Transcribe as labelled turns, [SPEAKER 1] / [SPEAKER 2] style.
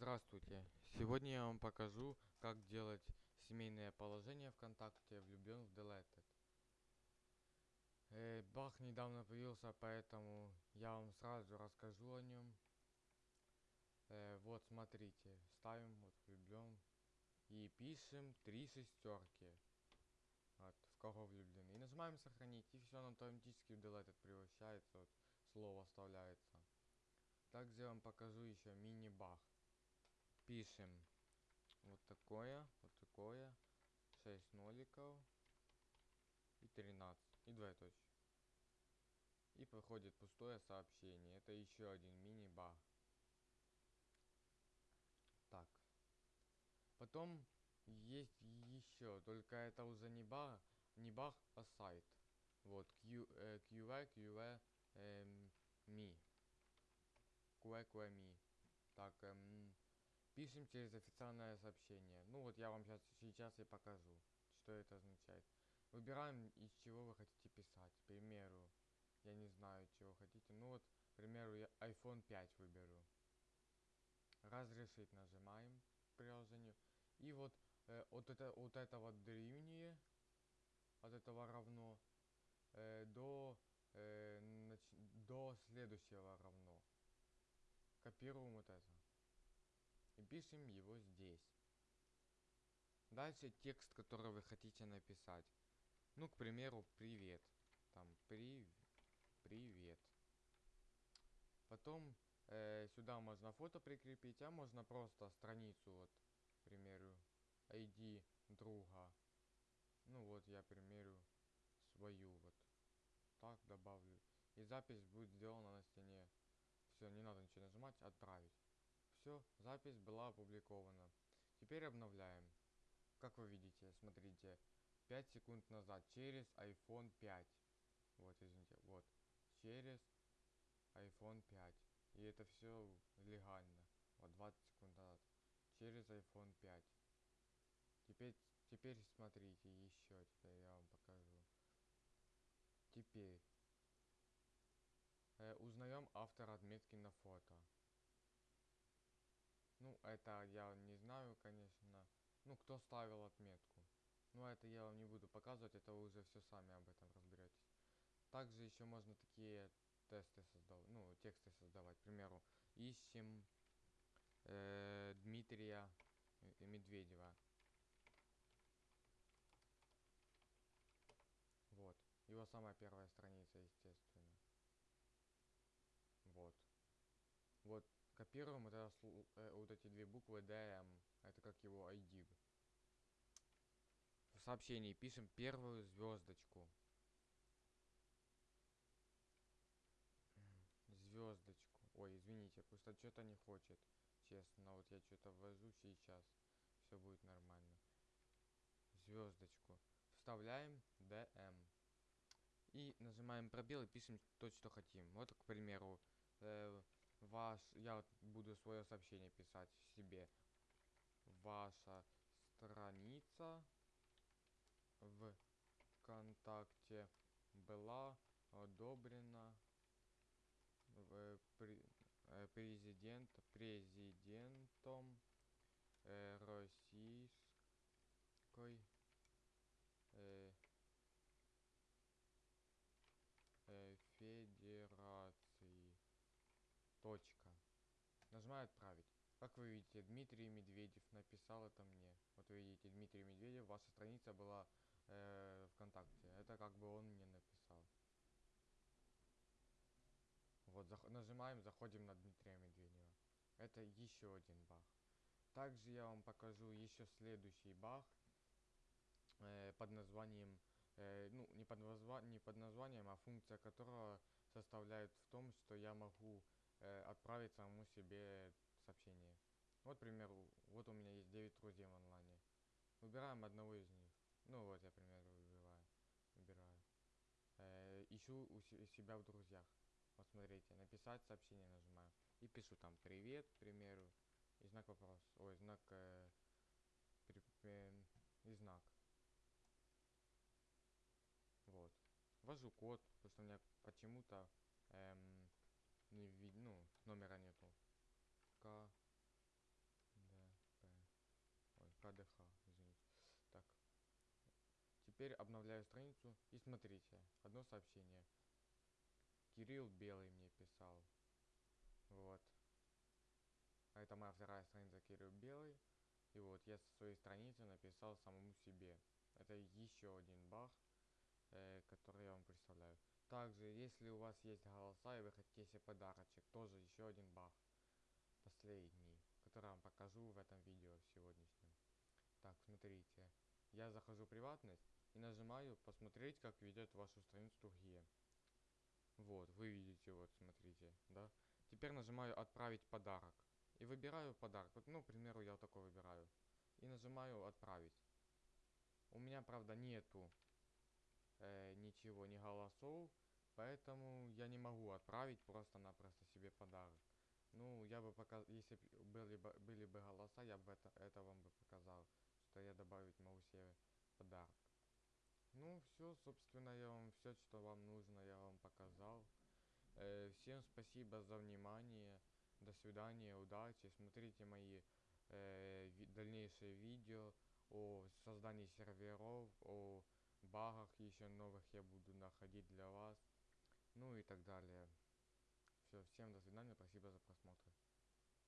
[SPEAKER 1] Здравствуйте! Сегодня я вам покажу, как делать семейное положение ВКонтакте влюблен в Deleted. Э, Бах недавно появился, поэтому я вам сразу расскажу о нем. Э, вот смотрите, ставим вот влюблен и пишем три шестерки. Вот, в кого влюблены. И нажимаем сохранить, и все, автоматически в Deleted превращается, вот, слово вставляется. Также я вам покажу еще мини-бах пишем вот такое, вот такое, 6 ноликов и 13, и двоеточие. И проходит пустое сообщение. Это еще один мини-баг. Так. Потом есть еще, только это уже не баг, не баг, а сайт. Вот, Q, э, QA, QA, эм, me. QA, QA, me. Так, эм, Пишем через официальное сообщение. Ну вот я вам сейчас, сейчас и покажу, что это означает. Выбираем, из чего вы хотите писать. К примеру, я не знаю, чего хотите. Ну вот, к примеру, я iPhone 5 выберу. Разрешить нажимаем приложению. И вот э, от, это, от этого древнее, от этого равно, э, до, э, нач, до следующего равно. Копируем вот это и пишем его здесь. Дальше текст, который вы хотите написать. Ну, к примеру, привет. Там, при... привет. Потом э, сюда можно фото прикрепить, а можно просто страницу, вот, к примеру, ID друга. Ну вот, я, к примеру, свою, вот. Так добавлю. И запись будет сделана на стене. Все, не надо ничего нажимать, отправить. Все, запись была опубликована. Теперь обновляем. Как вы видите, смотрите, 5 секунд назад через iPhone 5. Вот, извините, вот, через iPhone 5. И это все легально. Вот 20 секунд назад. Через iPhone 5. Теперь, теперь смотрите еще, теперь я вам покажу. Теперь э, узнаем автора отметки на фото. Ну, это я не знаю, конечно. Ну, кто ставил отметку. Ну, это я вам не буду показывать, это вы уже все сами об этом разберетесь. Также еще можно такие тесты создавать, ну, тексты создавать. К примеру, ищем э, Дмитрия Медведева. Вот. Его самая первая страница, естественно. Вот. Вот Копируем это, вот эти две буквы DM. Это как его ID. В сообщении пишем первую звездочку. Звездочку. Ой, извините, просто что-то не хочет. Честно, вот я что-то ввожу сейчас. Все будет нормально. Звездочку. Вставляем DM. И нажимаем пробел и пишем то, что хотим. Вот, к примеру, э, ваш, я буду свое сообщение писать себе. Ваша страница в ВКонтакте была одобрена э, президент, президентом э, Российской э, э, Федерации. Точка. Нажимаю отправить. Как вы видите, Дмитрий Медведев написал это мне. Вот вы видите, Дмитрий Медведев, ваша страница была э, ВКонтакте. Это как бы он мне написал. Вот, зах нажимаем, заходим на Дмитрия Медведева. Это еще один баг. Также я вам покажу еще следующий баг э, под названием, э, ну не под, не под названием, а функция которого составляет в том, что я могу э, отправить самому себе сообщение. Вот, к примеру, вот у меня есть 9 друзей в онлайне. Выбираем одного из них. Ну вот я, к примеру, выбираю. Выбираю. Э, ищу у себя в друзьях. Вот смотрите, написать сообщение нажимаю. И пишу там привет, к примеру. И знак вопрос. Ой, знак... Э, при, э, и знак. Вот. Ввожу код, потому что у меня почему-то эм, не вид... ну, номера нету. К... Д... П... Ой, КДХ, извините. Так. Теперь обновляю страницу и смотрите, одно сообщение. Кирилл Белый мне писал. Вот. А это моя вторая страница Кирилл Белый. И вот я со своей страницы написал самому себе. Это еще один бах э, который я вам представляю. Также, если у вас есть голоса и вы хотите себе подарочек, тоже еще один баг. Последний, который я вам покажу в этом видео сегодняшнем. Так, смотрите. Я захожу в приватность и нажимаю посмотреть, как ведет вашу страницу другие. Вот, вы видите, вот, смотрите, да. Теперь нажимаю отправить подарок. И выбираю подарок. Вот, ну, к примеру, я вот такой выбираю. И нажимаю отправить. У меня, правда, нету э, ничего, ни голосов. Поэтому я не могу отправить просто-напросто себе подарок. Ну, я бы пока, если были бы, были бы голоса, я бы это, это вам бы показал, что я добавить могу себе подарок. Ну, все, собственно, я вам все, что вам нужно, я вам показал. Э, всем спасибо за внимание. До свидания, удачи. Смотрите мои э, ви дальнейшие видео о создании серверов, о багах еще новых я буду находить для вас. Ну и так далее. Все, всем до свидания, спасибо за просмотр.